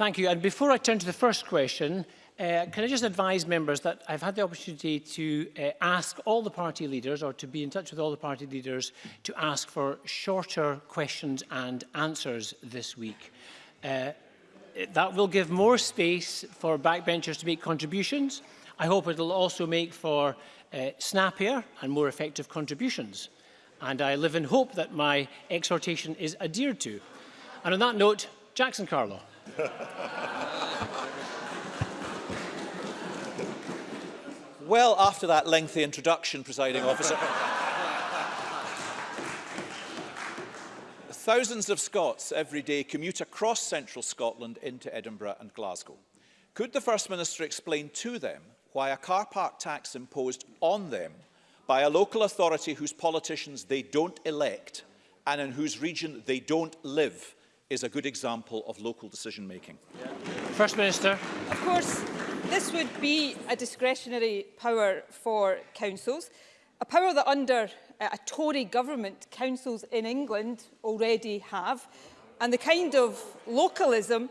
Thank you. And before I turn to the first question, uh, can I just advise members that I've had the opportunity to uh, ask all the party leaders or to be in touch with all the party leaders to ask for shorter questions and answers this week. Uh, that will give more space for backbenchers to make contributions. I hope it will also make for uh, snappier and more effective contributions. And I live in hope that my exhortation is adhered to. And on that note, Jackson Carlo. well, after that lengthy introduction, presiding officer, thousands of Scots every day commute across central Scotland into Edinburgh and Glasgow. Could the First Minister explain to them why a car park tax imposed on them by a local authority whose politicians they don't elect and in whose region they don't live is a good example of local decision making. First Minister. Of course, this would be a discretionary power for councils, a power that under uh, a Tory government councils in England already have, and the kind of localism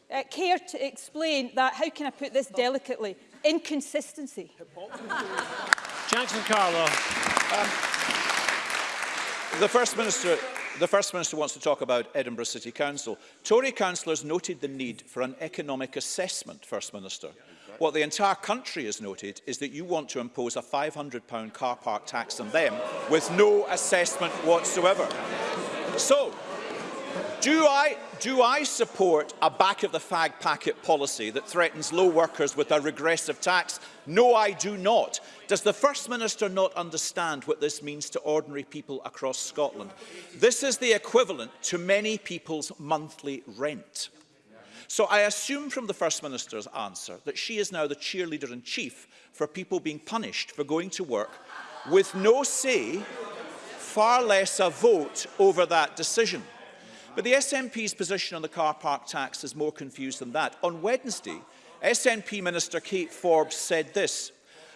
uh, care to explain that, how can I put this delicately, inconsistency? Jackson Carlaw. Um, the First Minister the First Minister wants to talk about Edinburgh City Council. Tory councillors noted the need for an economic assessment, First Minister. What the entire country has noted is that you want to impose a £500 car park tax on them with no assessment whatsoever. So, Do I, do I support a back-of-the-fag packet policy that threatens low workers with a regressive tax? No, I do not. Does the First Minister not understand what this means to ordinary people across Scotland? This is the equivalent to many people's monthly rent. So I assume from the First Minister's answer that she is now the cheerleader-in-chief for people being punished for going to work with no say, far less a vote over that decision. But the SNP's position on the car park tax is more confused than that. On Wednesday, SNP Minister Kate Forbes said this,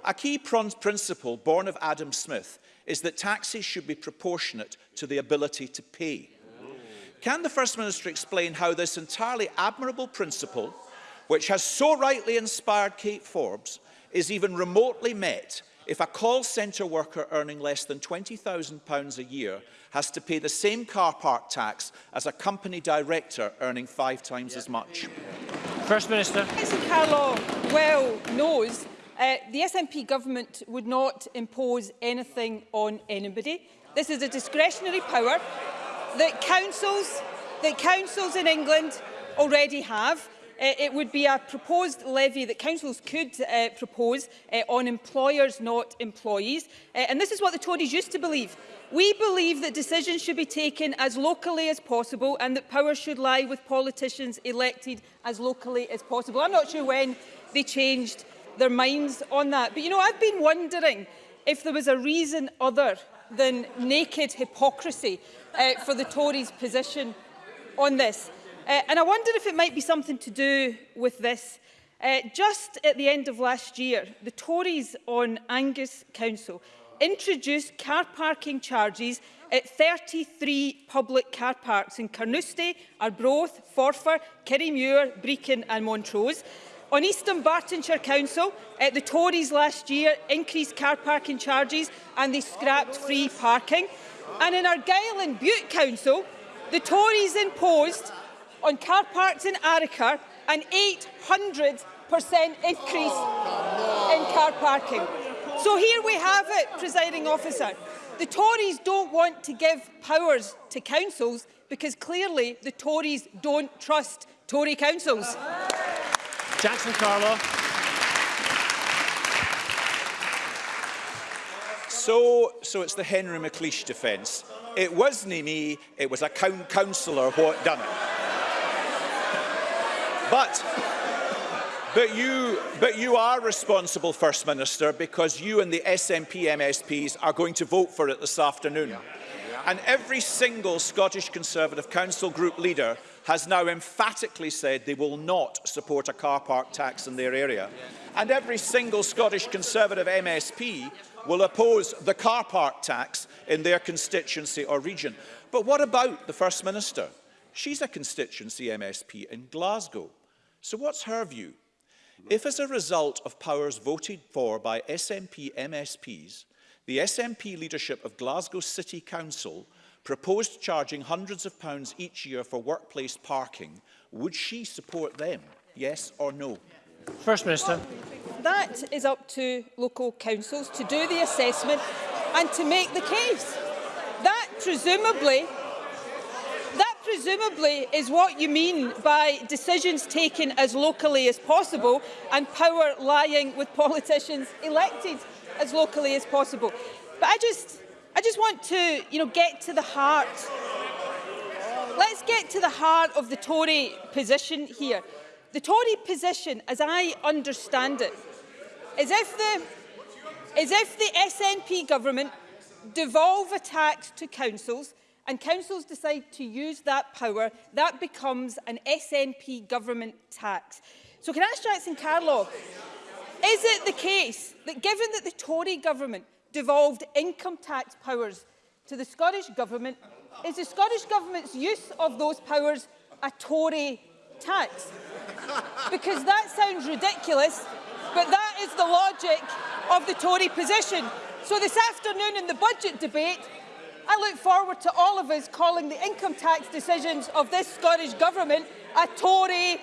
A key principle born of Adam Smith is that taxes should be proportionate to the ability to pay. Can the First Minister explain how this entirely admirable principle, which has so rightly inspired Kate Forbes, is even remotely met If a call centre worker earning less than £20,000 a year has to pay the same car park tax as a company director earning five times yeah. as much. First Minister. As Carlo well knows, uh, the SNP government would not impose anything on anybody. This is a discretionary power that councils, that councils in England already have. Uh, it would be a proposed levy that councils could uh, propose uh, on employers, not employees. Uh, and this is what the Tories used to believe. We believe that decisions should be taken as locally as possible and that power should lie with politicians elected as locally as possible. I'm not sure when they changed their minds on that. But, you know, I've been wondering if there was a reason other than naked hypocrisy uh, for the Tories' position on this. Uh, and I wondered if it might be something to do with this. Uh, just at the end of last year, the Tories on Angus Council introduced car parking charges at 33 public car parks in Carnoustie, Arbroath, Forfar, Kirrymuir, Brecon and Montrose. On Eastern Bartonshire Council, uh, the Tories last year increased car parking charges and they scrapped free parking. And in Argyll and Butte Council, the Tories imposed on car parks in Arica, an 800% increase in car parking. So here we have it, presiding officer. The Tories don't want to give powers to councils because clearly the Tories don't trust Tory councils. Jackson Carlo. So, so it's the Henry McLeish defence. It wasn't me, it was a councillor what done it. But, but, you, but you are responsible, First Minister, because you and the SNP MSPs are going to vote for it this afternoon. Yeah. Yeah. And every single Scottish Conservative Council group leader has now emphatically said they will not support a car park tax in their area. And every single Scottish Conservative MSP will oppose the car park tax in their constituency or region. But what about the First Minister? She's a constituency MSP in Glasgow. So what's her view? If as a result of powers voted for by SNP MSPs, the SNP leadership of Glasgow City Council proposed charging hundreds of pounds each year for workplace parking, would she support them? Yes or no? First Minister. That is up to local councils to do the assessment and to make the case. That presumably presumably is what you mean by decisions taken as locally as possible and power lying with politicians elected as locally as possible. But I just, I just want to you know, get to the heart. Let's get to the heart of the Tory position here. The Tory position, as I understand it, is if the, is if the SNP government devolve a tax to councils and councils decide to use that power, that becomes an SNP government tax. So can I ask Jackson Carlow, is it the case that given that the Tory government devolved income tax powers to the Scottish government, is the Scottish government's use of those powers a Tory tax? Because that sounds ridiculous, but that is the logic of the Tory position. So this afternoon in the budget debate, I look forward to all of us calling the income tax decisions of this Scottish Government a Tory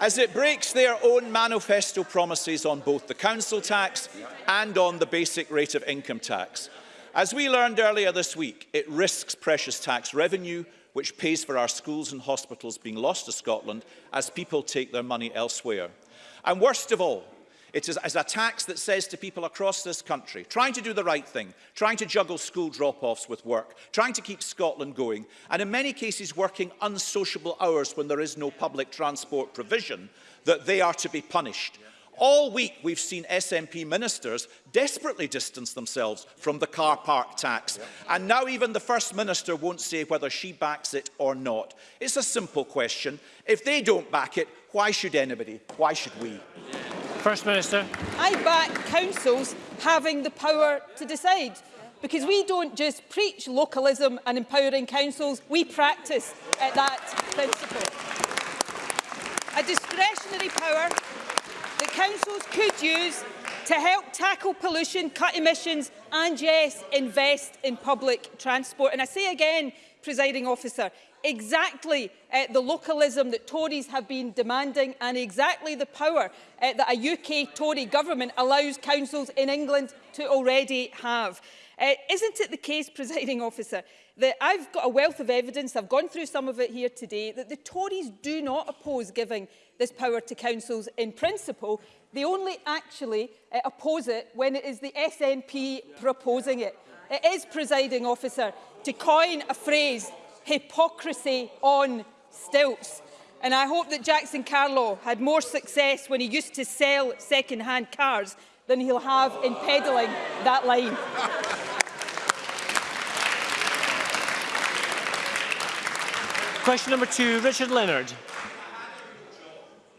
as it breaks their own manifesto promises on both the council tax and on the basic rate of income tax. As we learned earlier this week, it risks precious tax revenue, which pays for our schools and hospitals being lost to Scotland as people take their money elsewhere. And worst of all, It is, is a tax that says to people across this country, trying to do the right thing, trying to juggle school drop-offs with work, trying to keep Scotland going, and in many cases working unsociable hours when there is no public transport provision, that they are to be punished. All week we've seen SNP ministers desperately distance themselves from the car park tax and now even the First Minister won't say whether she backs it or not. It's a simple question. If they don't back it, why should anybody? Why should we? Yeah. First Minister. I back councils having the power to decide because we don't just preach localism and empowering councils, we practice at that principle. A discretionary power that councils could use to help tackle pollution, cut emissions and, yes, invest in public transport. And I say again, presiding officer, exactly uh, the localism that Tories have been demanding and exactly the power uh, that a UK Tory government allows councils in England to already have. Uh, isn't it the case, presiding officer, that I've got a wealth of evidence, I've gone through some of it here today, that the Tories do not oppose giving this power to councils in principle. They only actually uh, oppose it when it is the SNP proposing it. It is, presiding officer, to coin a phrase hypocrisy on stilts. And I hope that Jackson Carlo had more success when he used to sell second-hand cars than he'll have in peddling that line. Question number two, Richard Leonard.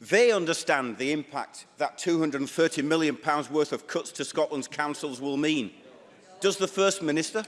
They understand the impact that £230 million worth of cuts to Scotland's councils will mean. Does the First Minister?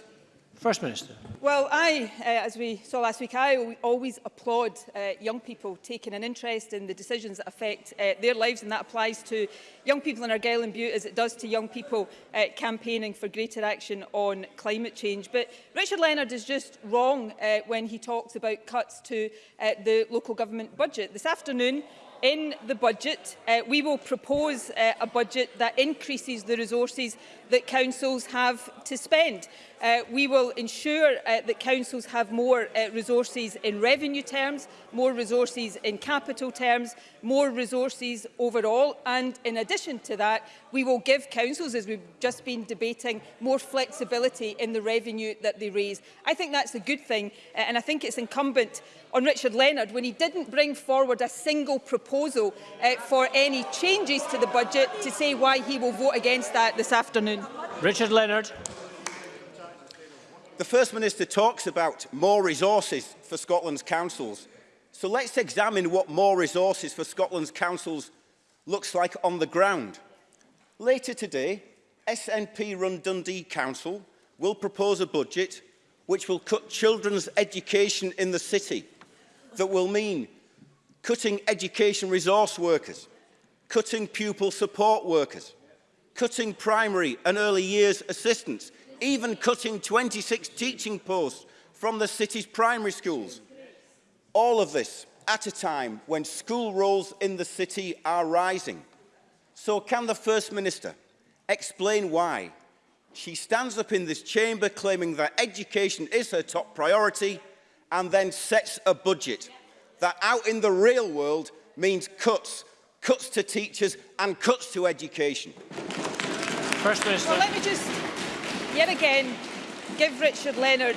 First Minister. Well, I, uh, as we saw last week, I always applaud uh, young people taking an interest in the decisions that affect uh, their lives, and that applies to young people in Argyll and Butte as it does to young people uh, campaigning for greater action on climate change. But Richard Leonard is just wrong uh, when he talks about cuts to uh, the local government budget. This afternoon, in the budget, uh, we will propose uh, a budget that increases the resources that councils have to spend. Uh, we will ensure uh, that councils have more uh, resources in revenue terms, more resources in capital terms, more resources overall. And in addition to that, we will give councils, as we've just been debating, more flexibility in the revenue that they raise. I think that's a good thing. Uh, and I think it's incumbent on Richard Leonard when he didn't bring forward a single proposal uh, for any changes to the budget to say why he will vote against that this afternoon. Richard Leonard. The First Minister talks about more resources for Scotland's councils. So let's examine what more resources for Scotland's councils looks like on the ground. Later today, SNP-run Dundee Council will propose a budget which will cut children's education in the city. That will mean cutting education resource workers, cutting pupil support workers, cutting primary and early years assistants, even cutting 26 teaching posts from the city's primary schools. All of this at a time when school rolls in the city are rising. So can the First Minister explain why she stands up in this chamber claiming that education is her top priority and then sets a budget that out in the real world means cuts, cuts to teachers and cuts to education. First Minister. Well, let me just yet again give Richard Leonard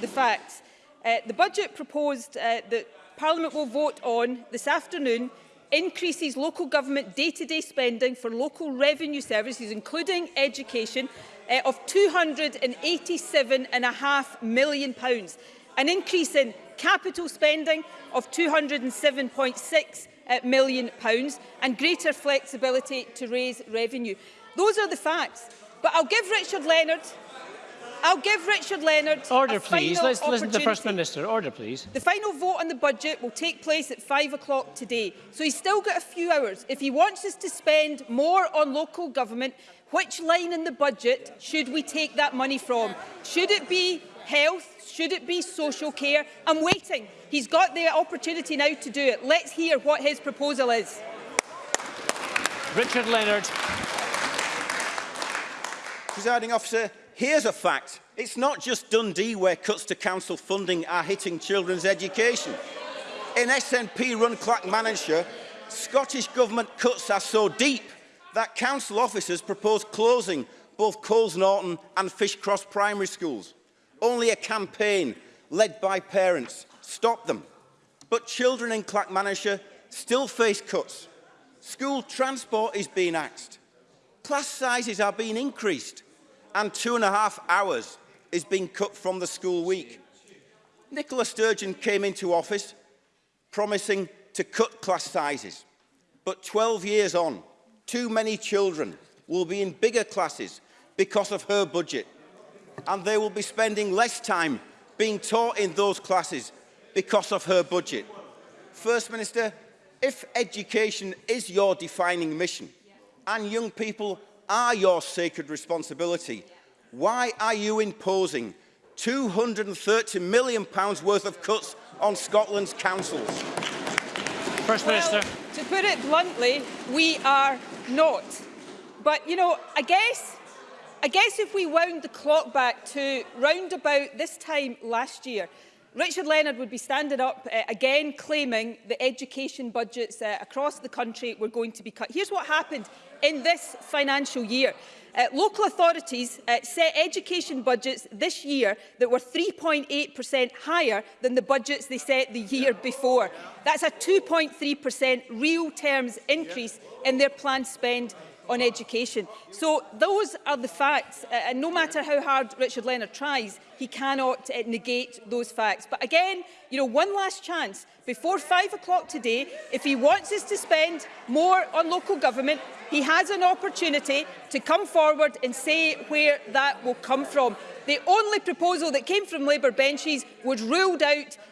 the facts. Uh, the budget proposed uh, that Parliament will vote on this afternoon increases local government day-to-day -day spending for local revenue services, including education, uh, of £287.5 million, Pounds. an increase in capital spending of £207.6 uh, million, pounds, and greater flexibility to raise revenue. Those are the facts. But I'll give Richard Leonard I'll give Richard Leonard Order, please. Let's listen to the First Minister. Order, please. The final vote on the budget will take place at 5 o'clock today, so he's still got a few hours. If he wants us to spend more on local government, which line in the budget should we take that money from? Should it be health? Should it be social care? I'm waiting. He's got the opportunity now to do it. Let's hear what his proposal is. Richard Leonard. presiding officer, here's a fact. It's not just Dundee where cuts to council funding are hitting children's education. In SNP-run Clackmannanshire, Scottish Government cuts are so deep that council officers propose closing both Coles Norton and Fishcross primary schools. Only a campaign led by parents stopped them. But children in Clackmannanshire still face cuts. School transport is being axed. Class sizes are being increased. and two and a half hours is being cut from the school week. Nicola Sturgeon came into office promising to cut class sizes. But 12 years on, too many children will be in bigger classes because of her budget. And they will be spending less time being taught in those classes because of her budget. First Minister, if education is your defining mission and young people are your sacred responsibility. Why are you imposing £230 million worth of cuts on Scotland's councils? First Minister. Well, to put it bluntly, we are not. But, you know, I guess, I guess if we wound the clock back to round about this time last year, Richard Leonard would be standing up uh, again claiming that education budgets uh, across the country were going to be cut. Here's what happened in this financial year. Uh, local authorities uh, set education budgets this year that were 3.8% higher than the budgets they set the year before. That's a 2.3% real terms increase in their planned spend on education. So those are the facts, uh, and no matter how hard Richard Leonard tries, he cannot uh, negate those facts. But again, you know, one last chance before five o'clock today, if he wants us to spend more on local government, he has an opportunity to come forward and say where that will come from. The only proposal that came from Labour benches was ruled out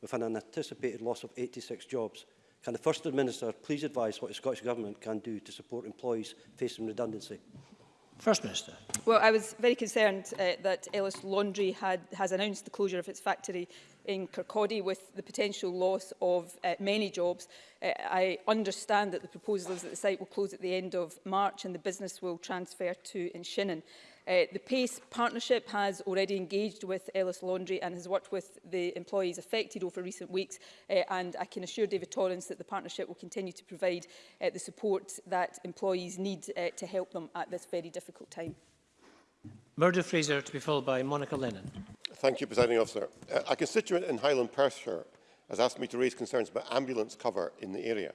with an anticipated loss of 86 jobs. Can the First Minister please advise what the Scottish Government can do to support employees facing redundancy? First Minister. Well, I was very concerned uh, that Ellis Laundry had, has announced the closure of its factory in Kirkcaldy with the potential loss of uh, many jobs. Uh, I understand that the proposal is that the site will close at the end of March and the business will transfer to Inshinnan. Uh, the PACE partnership has already engaged with Ellis Laundry and has worked with the employees affected over recent weeks uh, and I can assure David Torrance that the partnership will continue to provide uh, the support that employees need uh, to help them at this very difficult time. Murdo Fraser to be followed by Monica Lennon. Thank you, Presiding Officer. Uh, a constituent in Highland Perthshire has asked me to raise concerns about ambulance cover in the area.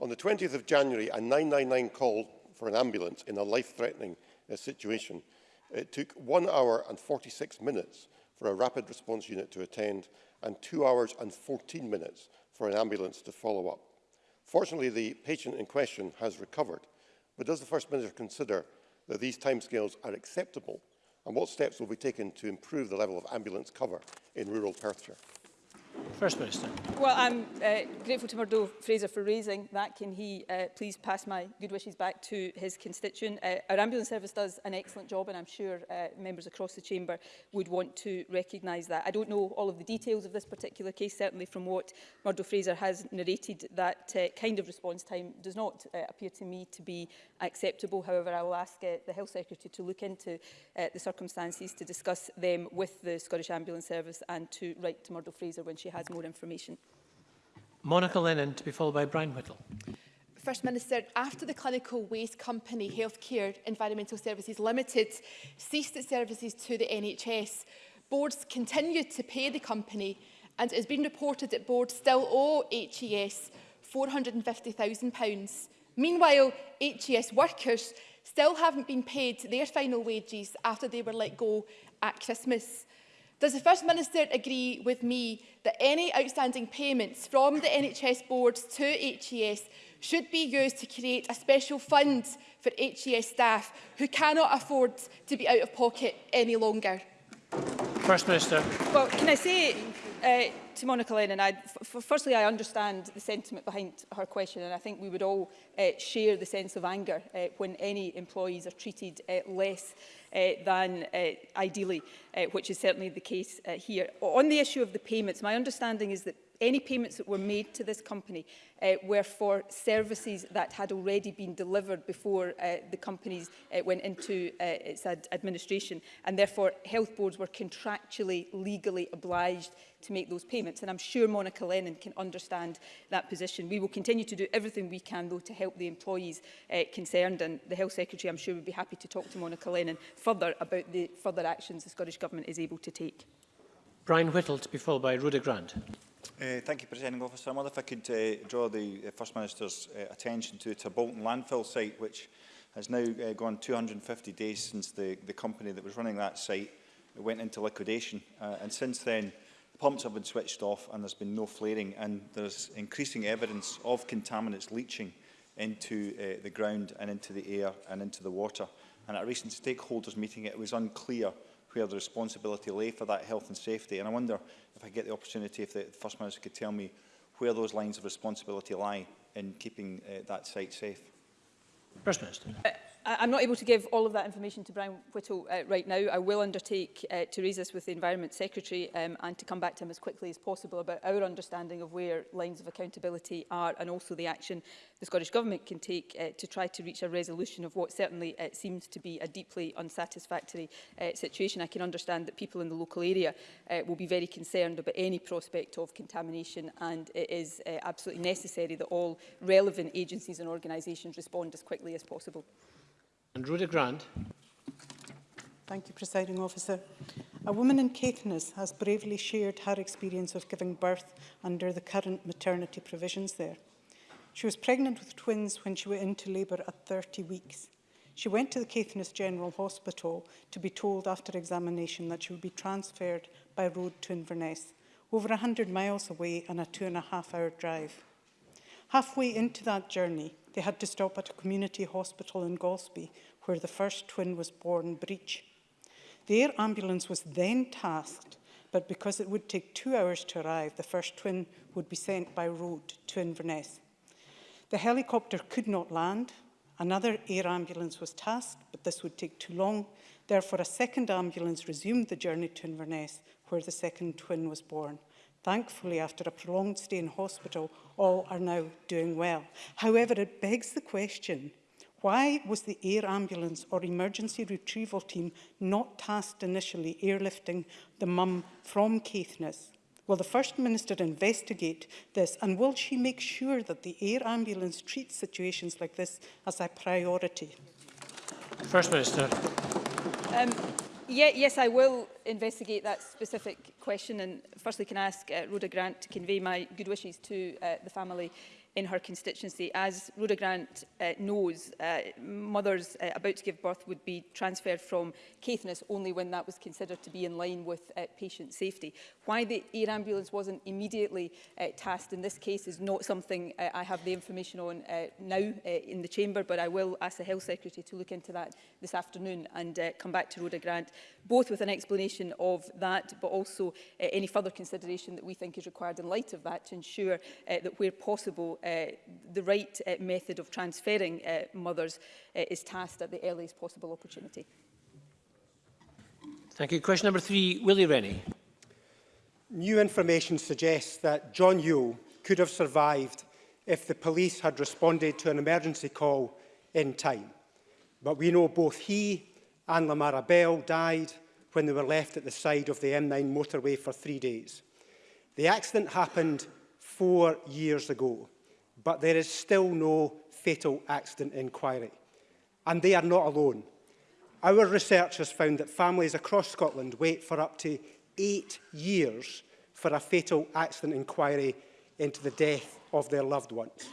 On the 20th of January, a 999 call for an ambulance in a life-threatening uh, situation It took one hour and 46 minutes for a rapid response unit to attend and two hours and 14 minutes for an ambulance to follow up. Fortunately, the patient in question has recovered, but does the First Minister consider that these timescales are acceptable and what steps will be taken to improve the level of ambulance cover in rural Perthshire? First Minister. Well, I'm uh, grateful to Murdo Fraser for raising that. Can he uh, please pass my good wishes back to his constituent? Uh, our ambulance service does an excellent job and I'm sure uh, members across the chamber would want to recognise that. I don't know all of the details of this particular case, certainly from what Murdo Fraser has narrated, that uh, kind of response time does not uh, appear to me to be acceptable. However, I will ask uh, the Health Secretary to look into uh, the circumstances to discuss them with the Scottish Ambulance Service and to write to Murdo Fraser when she she has more information. Monica Lennon to be followed by Brian Whittle. First Minister, after the clinical waste company Healthcare Environmental Services Limited ceased its services to the NHS, boards continued to pay the company and it has been reported that boards still owe HES £450,000. Meanwhile, HES workers still haven't been paid their final wages after they were let go at Christmas. Does the First Minister agree with me that any outstanding payments from the NHS boards to HES should be used to create a special fund for HES staff who cannot afford to be out of pocket any longer? First Minister. Well, can I say uh, to Monica Lennon, I, firstly, I understand the sentiment behind her question, and I think we would all uh, share the sense of anger uh, when any employees are treated uh, less uh, than uh, ideally, uh, which is certainly the case uh, here. On the issue of the payments, my understanding is that any payments that were made to this company uh, were for services that had already been delivered before uh, the companies uh, went into uh, its ad administration and therefore health boards were contractually legally obliged to make those payments and I'm sure Monica Lennon can understand that position. We will continue to do everything we can though to help the employees uh, concerned and the Health Secretary I'm sure would be happy to talk to Monica Lennon further about the further actions the Scottish Government is able to take. Brian Whittle to be followed by Rhoda Grant. Uh, thank you, Presiding Officer. I wonder if I could uh, draw the uh, First Minister's uh, attention to the Bolton landfill site, which has now uh, gone 250 days since the, the company that was running that site went into liquidation. Uh, and since then, the pumps have been switched off and there's been no flaring. And there's increasing evidence of contaminants leaching into uh, the ground and into the air and into the water. And at a recent stakeholders meeting, it was unclear where the responsibility lay for that health and safety. And I wonder if I get the opportunity, if the First Minister could tell me where those lines of responsibility lie in keeping uh, that site safe. First Minister. Uh, I, not able to give all of that information to Brian Whittle uh, right now. I will undertake uh, to raise this with the Environment Secretary um, and to come back to him as quickly as possible about our understanding of where lines of accountability are and also the action the Scottish Government can take uh, to try to reach a resolution of what certainly uh, seems to be a deeply unsatisfactory uh, situation. I can understand that people in the local area uh, will be very concerned about any prospect of contamination and it is uh, absolutely necessary that all relevant agencies and organisations respond as quickly as possible. And Rhoda Grant. Thank you, Presiding Officer. A woman in Caithness has bravely shared her experience of giving birth under the current maternity provisions there. She was pregnant with twins when she went into labour at 30 weeks. She went to the Caithness General Hospital to be told after examination that she would be transferred by road to Inverness, over 100 miles away and a two and a half hour drive. Halfway into that journey, they had to stop at a community hospital in Galsby where the first twin was born, Breach. The air ambulance was then tasked, but because it would take two hours to arrive, the first twin would be sent by road to Inverness. The helicopter could not land. Another air ambulance was tasked, but this would take too long. Therefore, a second ambulance resumed the journey to Inverness, where the second twin was born. Thankfully, after a prolonged stay in hospital, all are now doing well. However, it begs the question, Why was the air ambulance or emergency retrieval team not tasked initially airlifting the mum from Caithness? Will the First Minister investigate this and will she make sure that the air ambulance treats situations like this as a priority? First Minister. Um, yeah, yes, I will investigate that specific question and firstly can I ask uh, Rhoda Grant to convey my good wishes to uh, the family in her constituency. As Rhoda Grant uh, knows, uh, mothers uh, about to give birth would be transferred from Caithness only when that was considered to be in line with uh, patient safety. Why the air ambulance wasn't immediately uh, tasked in this case is not something uh, I have the information on uh, now uh, in the chamber, but I will ask the Health Secretary to look into that this afternoon and uh, come back to Rhoda Grant, both with an explanation of that, but also uh, any further consideration that we think is required in light of that to ensure uh, that where possible Uh, the right uh, method of transferring uh, mothers uh, is tasked at the earliest possible opportunity. Thank you. Question number three, Willie Rennie. New information suggests that John Yule could have survived if the police had responded to an emergency call in time. But we know both he and Lamara Bell died when they were left at the side of the M9 motorway for three days. The accident happened four years ago but there is still no fatal accident inquiry. And they are not alone. Our research has found that families across Scotland wait for up to eight years for a fatal accident inquiry into the death of their loved ones.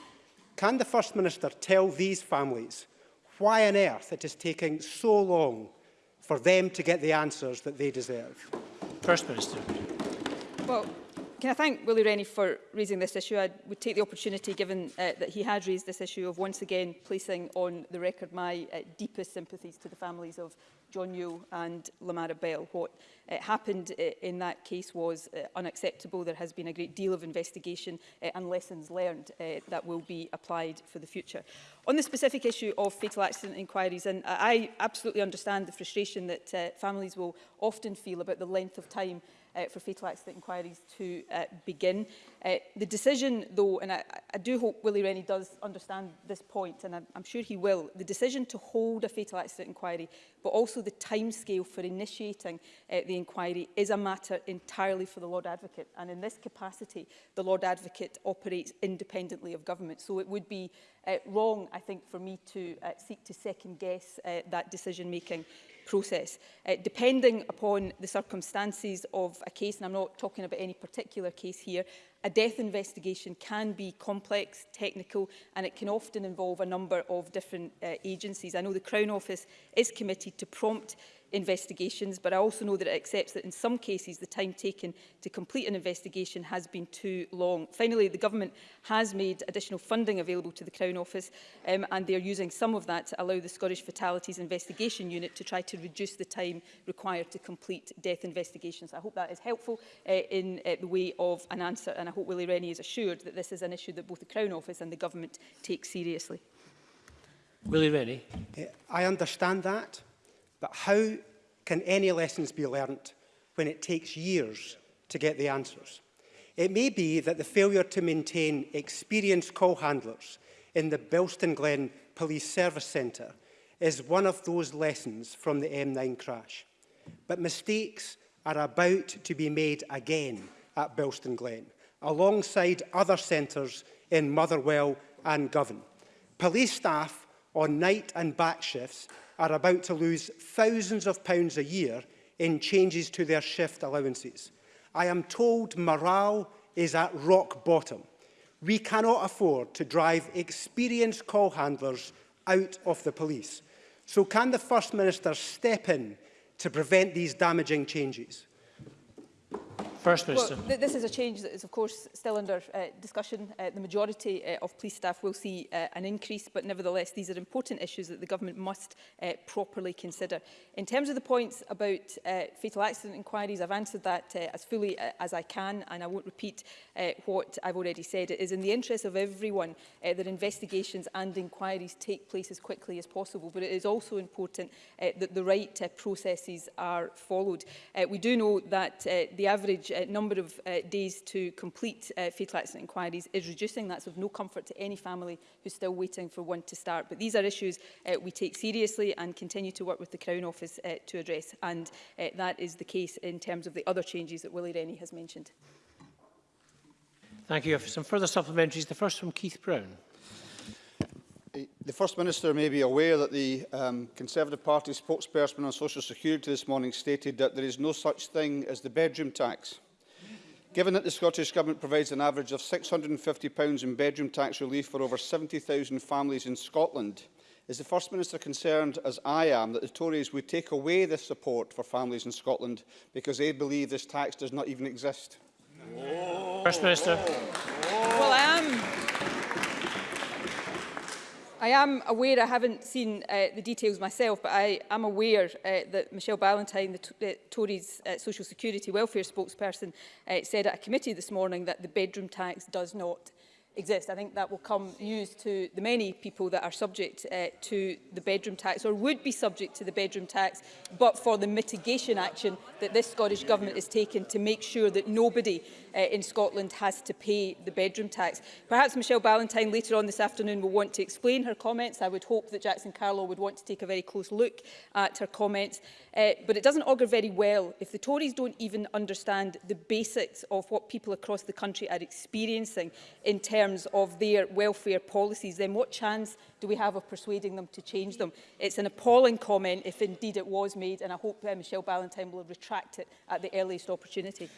Can the First Minister tell these families why on earth it is taking so long for them to get the answers that they deserve? First Minister. Well, can I thank Willie Rennie for raising this issue? I would take the opportunity, given uh, that he had raised this issue, of once again placing on the record my uh, deepest sympathies to the families of John Yule and Lamara Bell. What uh, happened uh, in that case was uh, unacceptable. There has been a great deal of investigation uh, and lessons learned uh, that will be applied for the future. On the specific issue of fatal accident inquiries, and I absolutely understand the frustration that uh, families will often feel about the length of time uh, for fatal accident inquiries to uh, begin. Uh, the decision, though, and I, I do hope Willie Rennie does understand this point, and I'm, I'm sure he will, the decision to hold a fatal accident inquiry, but also the timescale for initiating uh, the inquiry is a matter entirely for the Lord Advocate. And in this capacity, the Lord Advocate operates independently of government. So it would be uh, wrong, I think, for me to uh, seek to second-guess uh, that decision-making process. Uh, depending upon the circumstances of a case, and I'm not talking about any particular case here, a death investigation can be complex, technical, and it can often involve a number of different uh, agencies. I know the Crown Office is committed to prompt investigations, but I also know that it accepts that in some cases the time taken to complete an investigation has been too long. Finally, the Government has made additional funding available to the Crown Office um, and they are using some of that to allow the Scottish Fatalities Investigation Unit to try to reduce the time required to complete death investigations. I hope that is helpful uh, in uh, the way of an answer and I hope Willie Rennie is assured that this is an issue that both the Crown Office and the Government take seriously. Willie Rennie. I understand that. But how can any lessons be learnt when it takes years to get the answers? It may be that the failure to maintain experienced call handlers in the Bilston Glen Police Service Centre is one of those lessons from the M9 crash. But mistakes are about to be made again at Bilston Glen, alongside other centres in Motherwell and Govan. Police staff on night and back shifts are about to lose thousands of pounds a year in changes to their shift allowances. I am told morale is at rock bottom. We cannot afford to drive experienced call handlers out of the police. So can the First Minister step in to prevent these damaging changes? First Minister. Well, th this is a change that is, of course, still under uh, discussion. Uh, the majority uh, of police staff will see uh, an increase, but nevertheless, these are important issues that the government must uh, properly consider. In terms of the points about uh, fatal accident inquiries, I've answered that uh, as fully uh, as I can, and I won't repeat uh, what I've already said. It is in the interest of everyone uh, that investigations and inquiries take place as quickly as possible, but it is also important uh, that the right uh, processes are followed. Uh, we do know that uh, the average uh, number of uh, days to complete uh, fatal accident inquiries is reducing. That's of no comfort to any family who's still waiting for one to start. But these are issues uh, we take seriously and continue to work with the Crown Office uh, to address. And uh, that is the case in terms of the other changes that Willie Rennie has mentioned. Thank you. For some further supplementaries, the first from Keith Brown. The First Minister may be aware that the um, Conservative Party spokesperson on Social Security this morning stated that there is no such thing as the bedroom tax. Given that the Scottish Government provides an average of £650 in bedroom tax relief for over 70,000 families in Scotland, is the First Minister concerned, as I am, that the Tories would take away this support for families in Scotland because they believe this tax does not even exist? Whoa. First Minister. Whoa. Well, I am I am aware, I haven't seen uh, the details myself, but I am aware uh, that Michelle Ballantyne, the, the Tories uh, Social Security Welfare spokesperson, uh, said at a committee this morning that the bedroom tax does not exist. I think that will come used to the many people that are subject uh, to the bedroom tax or would be subject to the bedroom tax, but for the mitigation action that this Scottish Government has taken to make sure that nobody uh, in Scotland has to pay the bedroom tax. Perhaps Michelle Ballantyne later on this afternoon will want to explain her comments. I would hope that Jackson Carlow would want to take a very close look at her comments. Uh, but it doesn't augur very well if the Tories don't even understand the basics of what people across the country are experiencing in terms terms of their welfare policies, then what chance do we have of persuading them to change them? It's an appalling comment, if indeed it was made, and I hope uh, Michelle Ballantyne will retract it at the earliest opportunity.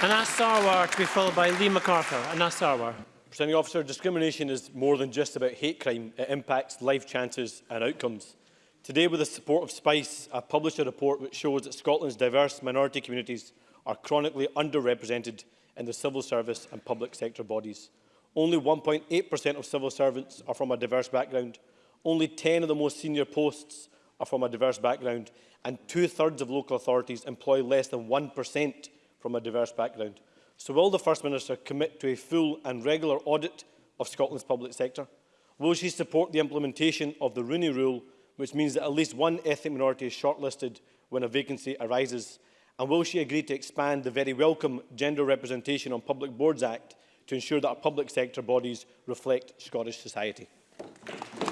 Anas Sarwar to be followed by Lee MacArthur. Anas Sarwar. Presenting officer, discrimination is more than just about hate crime. It impacts life chances and outcomes. Today, with the support of SPICE, I published a report which shows that Scotland's diverse minority communities are chronically underrepresented in the civil service and public sector bodies. Only 1.8% of civil servants are from a diverse background. Only 10 of the most senior posts are from a diverse background. And two-thirds of local authorities employ less than 1% from a diverse background. So will the First Minister commit to a full and regular audit of Scotland's public sector? Will she support the implementation of the Rooney Rule, which means that at least one ethnic minority is shortlisted when a vacancy arises And will she agree to expand the very welcome Gender Representation on Public Boards Act to ensure that our public sector bodies reflect Scottish society?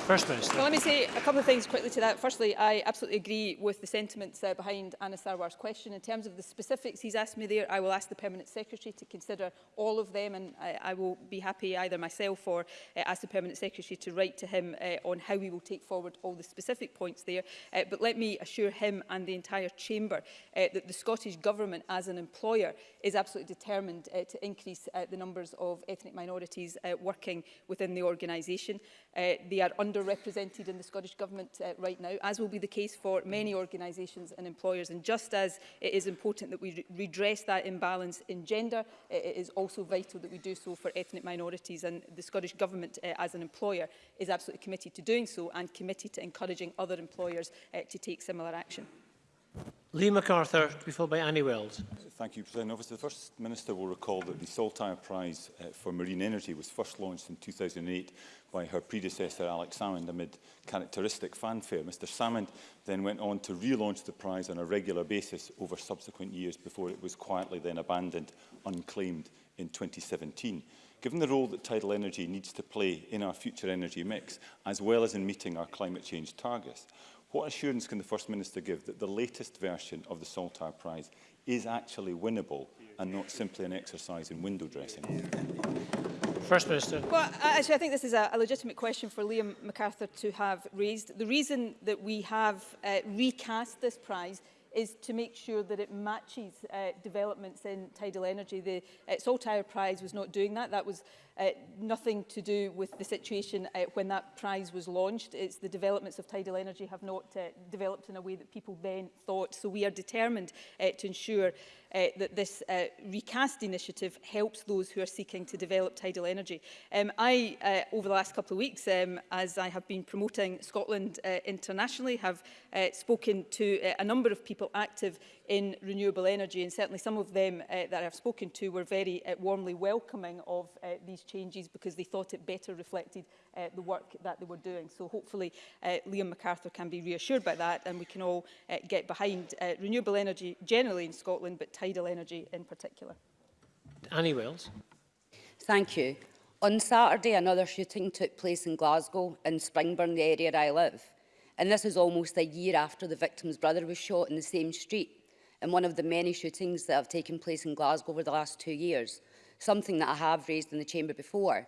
First Minister. Well, let me say a couple of things quickly to that. Firstly, I absolutely agree with the sentiments uh, behind Anna Sarwar's question. In terms of the specifics he's asked me there, I will ask the Permanent Secretary to consider all of them and I, I will be happy either myself or uh, ask the Permanent Secretary to write to him uh, on how we will take forward all the specific points there. Uh, but let me assure him and the entire Chamber uh, that the Scottish Government as an employer is absolutely determined uh, to increase uh, the numbers of ethnic minorities uh, working within the organisation. Uh, they are under underrepresented in the Scottish Government uh, right now, as will be the case for many organisations and employers. And just as it is important that we re redress that imbalance in gender, it is also vital that we do so for ethnic minorities. And the Scottish Government, uh, as an employer, is absolutely committed to doing so and committed to encouraging other employers uh, to take similar action. Lee MacArthur, to be followed by Annie Wells. Thank you, President Officer. The First Minister will recall that the Saltire Prize uh, for Marine Energy was first launched in 2008 by her predecessor, Alex Salmond, amid characteristic fanfare. Mr Salmond then went on to relaunch the prize on a regular basis over subsequent years before it was quietly then abandoned, unclaimed in 2017. Given the role that tidal energy needs to play in our future energy mix, as well as in meeting our climate change targets, what assurance can the First Minister give that the latest version of the Saltar Prize is actually winnable and not simply an exercise in window dressing? First Minister. Well, actually, I think this is a, a legitimate question for Liam MacArthur to have raised. The reason that we have uh, recast this prize is to make sure that it matches uh, developments in tidal energy. The uh, Saltire Prize was not doing that. That was uh, nothing to do with the situation uh, when that prize was launched. It's the developments of tidal energy have not uh, developed in a way that people then thought. So we are determined uh, to ensure uh, that this uh, recast initiative helps those who are seeking to develop tidal energy. Um, I, uh, over the last couple of weeks, um, as I have been promoting Scotland uh, internationally, have uh, spoken to uh, a number of people active in renewable energy. And certainly some of them uh, that I've spoken to were very uh, warmly welcoming of uh, these changes because they thought it better reflected uh, the work that they were doing. So hopefully uh, Liam MacArthur can be reassured by that and we can all uh, get behind uh, renewable energy generally in Scotland, but tidal energy in particular. Annie Wells. Thank you. On Saturday, another shooting took place in Glasgow, in Springburn, the area I live. And this is almost a year after the victim's brother was shot in the same street in one of the many shootings that have taken place in Glasgow over the last two years, something that I have raised in the chamber before.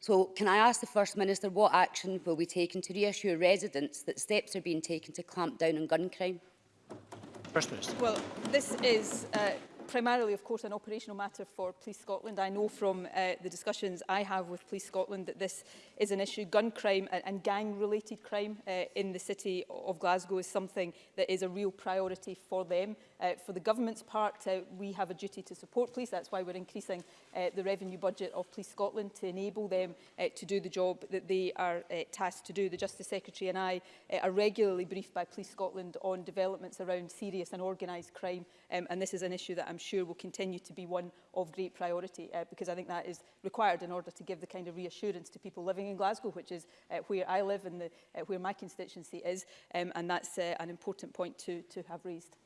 So can I ask the First Minister what action will be taken to reassure residents that steps are being taken to clamp down on gun crime? First Minister. Well, this is uh, primarily, of course, an operational matter for Police Scotland. I know from uh, the discussions I have with Police Scotland that this is an issue. Gun crime and, and gang-related crime uh, in the city of Glasgow is something that is a real priority for them. Uh, for the government's part, uh, we have a duty to support police. That's why we're increasing uh, the revenue budget of Police Scotland to enable them uh, to do the job that they are uh, tasked to do. The Justice Secretary and I uh, are regularly briefed by Police Scotland on developments around serious and organised crime. Um, and this is an issue that I'm sure will continue to be one of great priority uh, because I think that is required in order to give the kind of reassurance to people living in Glasgow, which is uh, where I live and the, uh, where my constituency is. Um, and that's uh, an important point to, to have raised.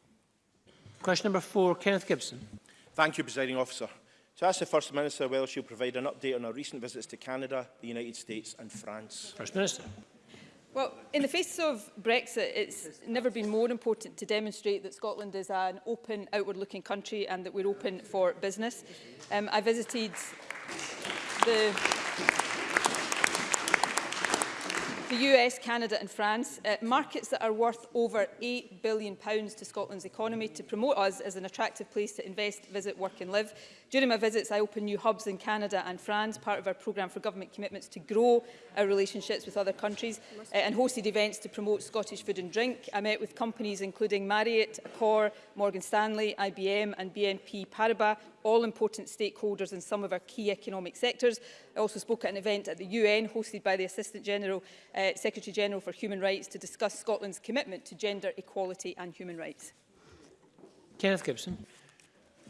Question number four, Kenneth Gibson. Thank you, Presiding Officer. To ask the First Minister whether will provide an update on her recent visits to Canada, the United States and France. First Minister. Well, in the face of Brexit, it's never been more important to demonstrate that Scotland is an open, outward-looking country and that we're open for business. Um, I visited the... the US, Canada and France, uh, markets that are worth over £8 billion to Scotland's economy to promote us as an attractive place to invest, visit, work and live. During my visits, I opened new hubs in Canada and France, part of our programme for government commitments to grow our relationships with other countries, uh, and hosted events to promote Scottish food and drink. I met with companies including Marriott, Accor, Morgan Stanley, IBM and BNP Paribas, all important stakeholders in some of our key economic sectors. I also spoke at an event at the UN hosted by the Assistant General, uh, Secretary General for Human Rights to discuss Scotland's commitment to gender equality and human rights. Kenneth Gibson.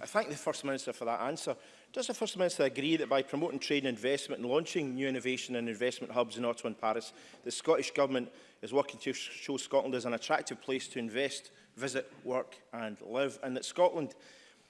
I thank the First Minister for that answer. Does the First Minister agree that by promoting trade and investment and launching new innovation and investment hubs in Ottawa and Paris, the Scottish Government is working to show Scotland as an attractive place to invest, visit, work and live, and that Scotland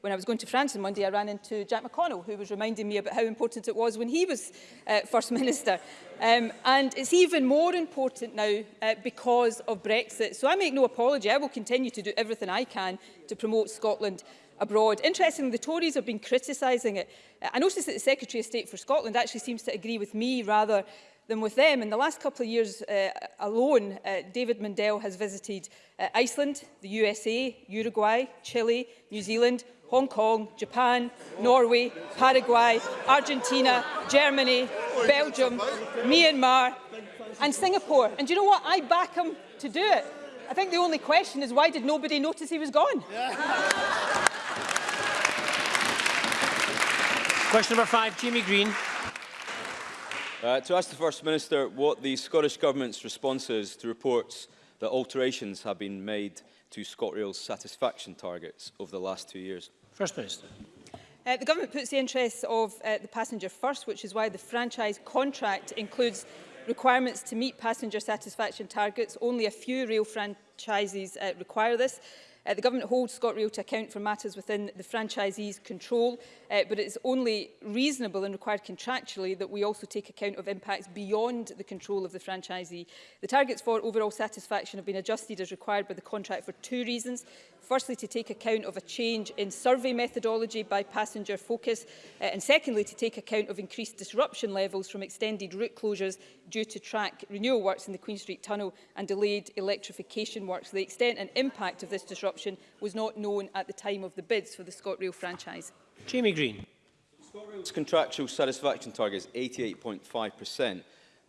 when I was going to France on Monday, I ran into Jack McConnell, who was reminding me about how important it was when he was uh, First Minister. Um, and it's even more important now uh, because of Brexit. So I make no apology. I will continue to do everything I can to promote Scotland abroad. Interestingly, the Tories have been criticising it. I noticed that the Secretary of State for Scotland actually seems to agree with me rather than with them. In the last couple of years uh, alone, uh, David Mundell has visited uh, Iceland, the USA, Uruguay, Chile, New Zealand, Hong Kong, Japan, Norway, Paraguay, Argentina, Germany, Belgium, Myanmar and Singapore. And do you know what? I back him to do it. I think the only question is why did nobody notice he was gone? Yeah. Question number five, Jamie Green. Uh, to ask the First Minister what the Scottish Government's response is to reports that alterations have been made to ScotRail's satisfaction targets over the last two years. First Minister. Uh, the Government puts the interests of uh, the passenger first, which is why the franchise contract includes requirements to meet passenger satisfaction targets. Only a few rail franchises uh, require this. Uh, the government holds ScotRail to account for matters within the franchisee's control, uh, but it is only reasonable and required contractually that we also take account of impacts beyond the control of the franchisee. The targets for overall satisfaction have been adjusted as required by the contract for two reasons. Firstly, to take account of a change in survey methodology by passenger focus, uh, and secondly, to take account of increased disruption levels from extended route closures due to track renewal works in the Queen Street Tunnel and delayed electrification works. The extent and impact of this disruption option was not known at the time of the bids for the ScotRail franchise. Jamie Green. ScotRail's contractual satisfaction target is 88.5%,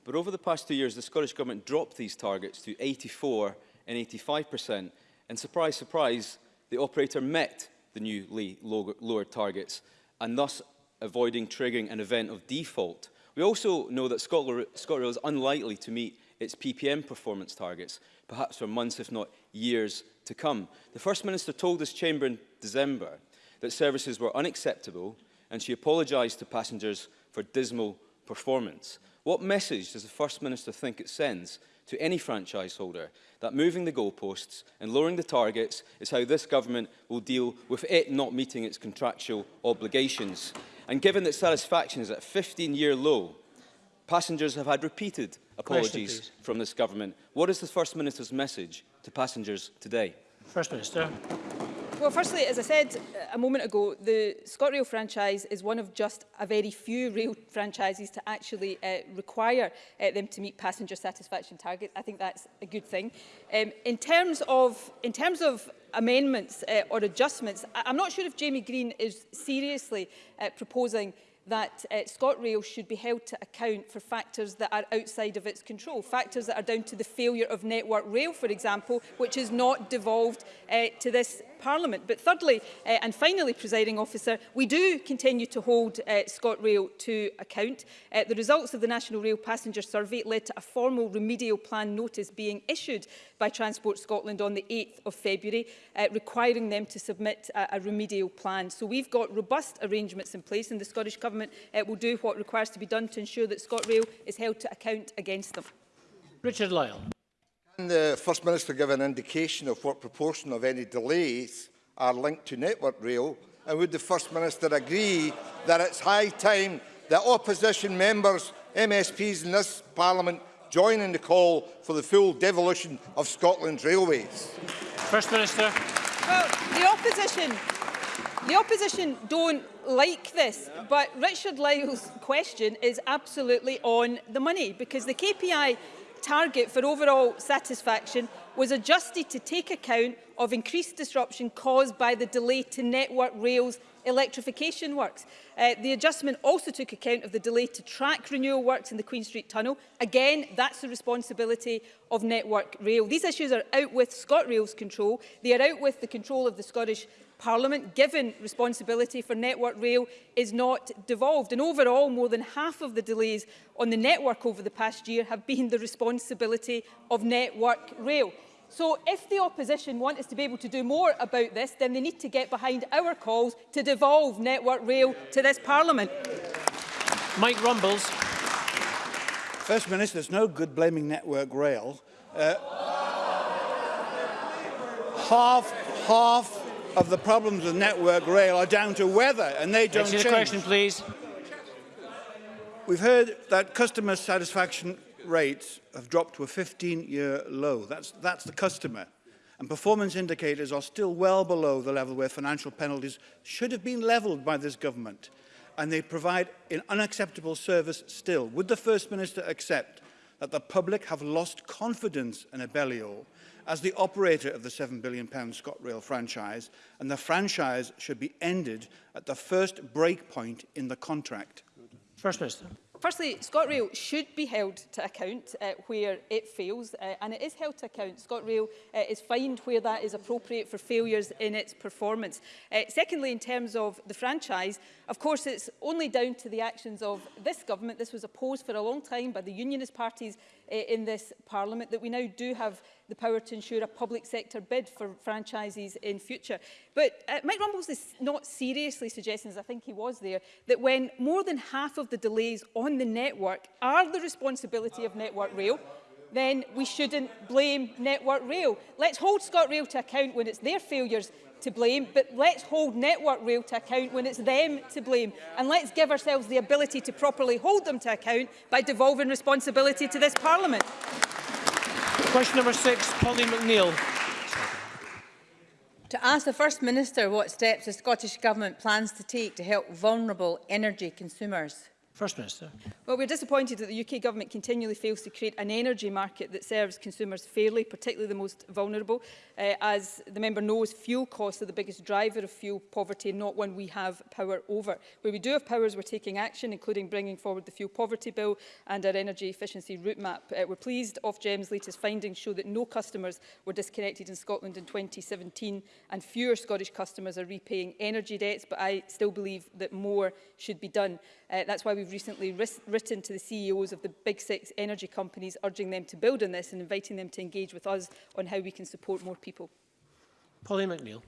but over the past two years the Scottish Government dropped these targets to 84 and 85%, and surprise, surprise, the operator met the new lower targets, and thus avoiding triggering an event of default. We also know that ScotRail is unlikely to meet its PPM performance targets, perhaps for months if not years to come. The First Minister told this chamber in December that services were unacceptable and she apologised to passengers for dismal performance. What message does the First Minister think it sends to any franchise holder that moving the goalposts and lowering the targets is how this government will deal with it not meeting its contractual obligations? And given that satisfaction is at a 15-year low, passengers have had repeated apologies Question, from this government. What is the First Minister's message to passengers today? First Minister. Well, firstly, as I said uh, a moment ago, the ScotRail franchise is one of just a very few rail franchises to actually uh, require uh, them to meet passenger satisfaction targets. I think that's a good thing. Um, in terms of in terms of amendments uh, or adjustments, I I'm not sure if Jamie Green is seriously uh, proposing that uh, ScotRail should be held to account for factors that are outside of its control, factors that are down to the failure of Network Rail, for example, which is not devolved uh, to this Parliament. But thirdly, uh, and finally, presiding officer, we do continue to hold uh, ScotRail to account. Uh, the results of the National Rail Passenger Survey led to a formal remedial plan notice being issued by Transport Scotland on the 8th of February, uh, requiring them to submit a, a remedial plan. So we've got robust arrangements in place, and the Scottish Government Government uh, will do what requires to be done to ensure that ScotRail is held to account against them. Richard Lyle. Can the First Minister give an indication of what proportion of any delays are linked to Network Rail? And would the First Minister agree that it's high time that opposition members, MSPs in this Parliament join in the call for the full devolution of Scotland's railways? First Minister. Well, the opposition The opposition don't like this, yeah. but Richard Lyle's question is absolutely on the money because the KPI target for overall satisfaction was adjusted to take account of increased disruption caused by the delay to Network Rail's electrification works. Uh, the adjustment also took account of the delay to track renewal works in the Queen Street Tunnel. Again, that's the responsibility of Network Rail. These issues are out with ScotRail's control. They are out with the control of the Scottish Parliament, given responsibility for Network Rail is not devolved. And overall, more than half of the delays on the network over the past year have been the responsibility of Network Rail. So if the opposition want us to be able to do more about this, then they need to get behind our calls to devolve Network Rail to this Parliament. Mike Rumbles. First Minister, it's no good blaming Network Rail. Uh, half, half of the problems with network rail are down to weather and they don't change. question, please. We've heard that customer satisfaction rates have dropped to a 15-year low. That's, that's the customer. And performance indicators are still well below the level where financial penalties should have been levelled by this government. And they provide an unacceptable service still. Would the First Minister accept that the public have lost confidence in Abellio as the operator of the £7 billion ScotRail franchise, and the franchise should be ended at the first break point in the contract. First Minister. Firstly, ScotRail should be held to account uh, where it fails, uh, and it is held to account. ScotRail uh, is fined where that is appropriate for failures in its performance. Uh, secondly, in terms of the franchise, of course, it's only down to the actions of this government. This was opposed for a long time by the unionist parties uh, in this Parliament, that we now do have the power to ensure a public sector bid for franchises in future. But uh, Mike Rumbles is not seriously suggesting, as I think he was there, that when more than half of the delays on the network are the responsibility of Network Rail, then we shouldn't blame Network Rail. Let's hold Rail to account when it's their failures to blame, but let's hold Network Rail to account when it's them to blame. And let's give ourselves the ability to properly hold them to account by devolving responsibility to this Parliament. Question number six, Polly McNeill. To ask the First Minister what steps the Scottish Government plans to take to help vulnerable energy consumers. First Minister. Well, we're disappointed that the UK Government continually fails to create an energy market that serves consumers fairly, particularly the most vulnerable. Uh, as the member knows, fuel costs are the biggest driver of fuel poverty, not one we have power over. Where we do have powers, we're taking action, including bringing forward the Fuel Poverty Bill and our energy efficiency route map. Uh, we're pleased Ofgem's latest findings show that no customers were disconnected in Scotland in 2017 and fewer Scottish customers are repaying energy debts, but I still believe that more should be done. Uh, that's why we've recently written to the CEOs of the big six energy companies, urging them to build on this and inviting them to engage with us on how we can support more people. Polly McNeill.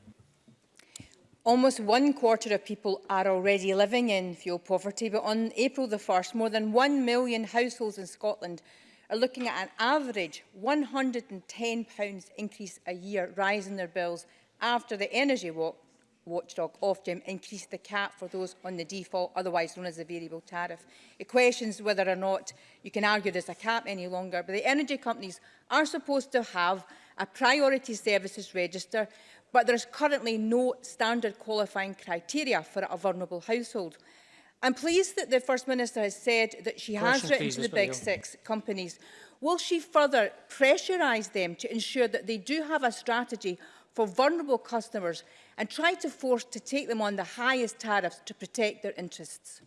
Almost one quarter of people are already living in fuel poverty, but on April the 1st, more than 1 million households in Scotland are looking at an average £110 increase a year rise in their bills after the energy walk watchdog Ofgem increased the cap for those on the default, otherwise known as the variable tariff. It questions whether or not you can argue there's a cap any longer, but the energy companies are supposed to have a priority services register, but there's currently no standard qualifying criteria for a vulnerable household. I'm pleased that the First Minister has said that she Question has written to the Big Six companies. Will she further pressurise them to ensure that they do have a strategy for vulnerable customers and try to force to take them on the highest tariffs to protect their interests.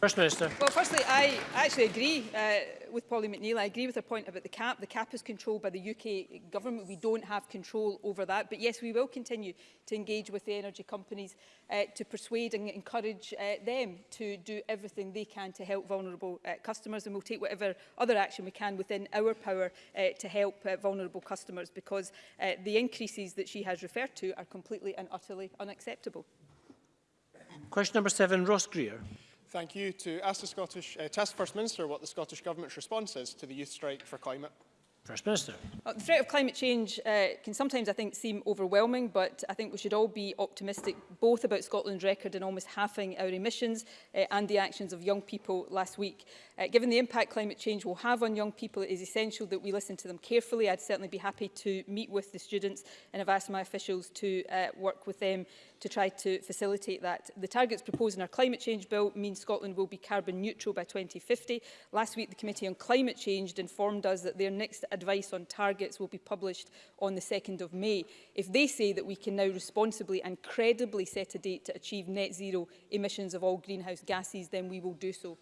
First Minister. Well, firstly, I actually agree uh, with Polly McNeill. I agree with her point about the cap. The cap is controlled by the UK government. We don't have control over that. But yes, we will continue to engage with the energy companies uh, to persuade and encourage uh, them to do everything they can to help vulnerable uh, customers. And we'll take whatever other action we can within our power uh, to help uh, vulnerable customers because uh, the increases that she has referred to are completely and utterly unacceptable. Question number seven, Ross Greer. Thank you. To ask the Scottish, uh, to ask First Minister what the Scottish Government's response is to the youth strike for climate. First Minister. Well, uh, the threat of climate change uh, can sometimes, I think, seem overwhelming, but I think we should all be optimistic both about Scotland's record in almost halving our emissions uh, and the actions of young people last week. Uh, given the impact climate change will have on young people, it is essential that we listen to them carefully. I'd certainly be happy to meet with the students and have asked my officials to uh, work with them to try to facilitate that. The targets proposed in our climate change bill mean Scotland will be carbon neutral by 2050. Last week, the Committee on Climate Change informed us that their next advice on targets will be published on the 2nd of May. If they say that we can now responsibly and credibly set a date to achieve net zero emissions of all greenhouse gases, then we will do so.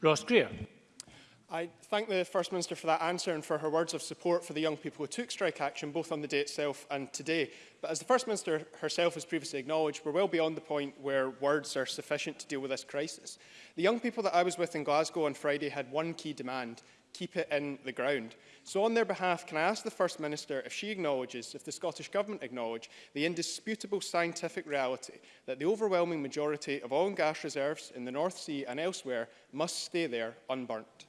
Ross Greer. I thank the First Minister for that answer and for her words of support for the young people who took strike action both on the day itself and today. But as the First Minister herself has previously acknowledged, we're well beyond the point where words are sufficient to deal with this crisis. The young people that I was with in Glasgow on Friday had one key demand, keep it in the ground. So on their behalf, can I ask the First Minister if she acknowledges, if the Scottish Government acknowledge, the indisputable scientific reality that the overwhelming majority of oil and gas reserves in the North Sea and elsewhere must stay there unburnt?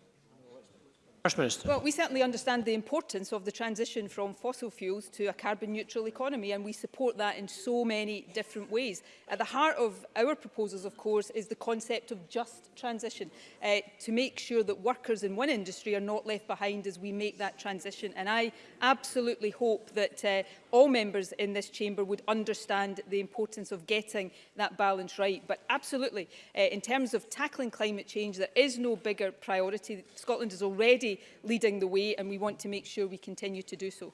First Minister. Well, we certainly understand the importance of the transition from fossil fuels to a carbon neutral economy and we support that in so many different ways. At the heart of our proposals, of course, is the concept of just transition uh, to make sure that workers in one industry are not left behind as we make that transition. And I absolutely hope that uh, all members in this chamber would understand the importance of getting that balance right. But absolutely, uh, in terms of tackling climate change, there is no bigger priority. Scotland is already leading the way and we want to make sure we continue to do so.